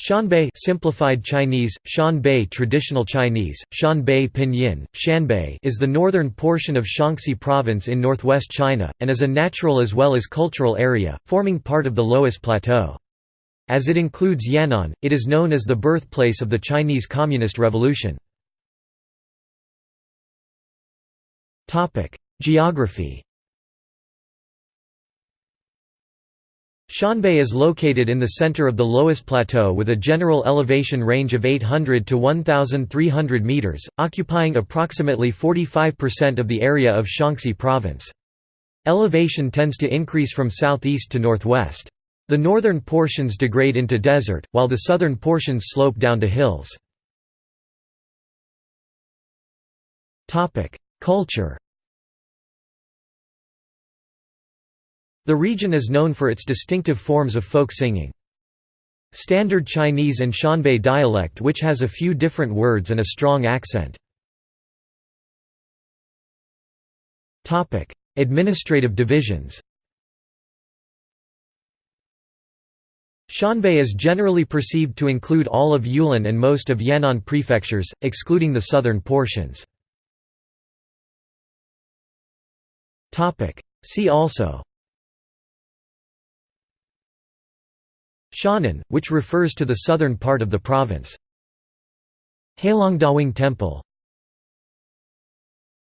Shanbei simplified Chinese, Shanbei traditional Chinese, Shanbei pinyin, Shanbei is the northern portion of Shaanxi province in northwest China, and is a natural as well as cultural area, forming part of the Loess Plateau. As it includes Yan'an, it is known as the birthplace of the Chinese Communist Revolution. Geography Shanbei is located in the center of the Loess Plateau with a general elevation range of 800 to 1,300 meters, occupying approximately 45% of the area of Shaanxi province. Elevation tends to increase from southeast to northwest. The northern portions degrade into desert, while the southern portions slope down to hills. Culture The region is known for its distinctive forms of folk singing. Standard Chinese and Shanbei dialect which has a few different words and a strong accent. Administrative divisions Shanbei is generally perceived to include all of Yulin and most of Yan'an prefectures, excluding the southern portions. See also Shannan, which refers to the southern part of the province. Heilongdawang Temple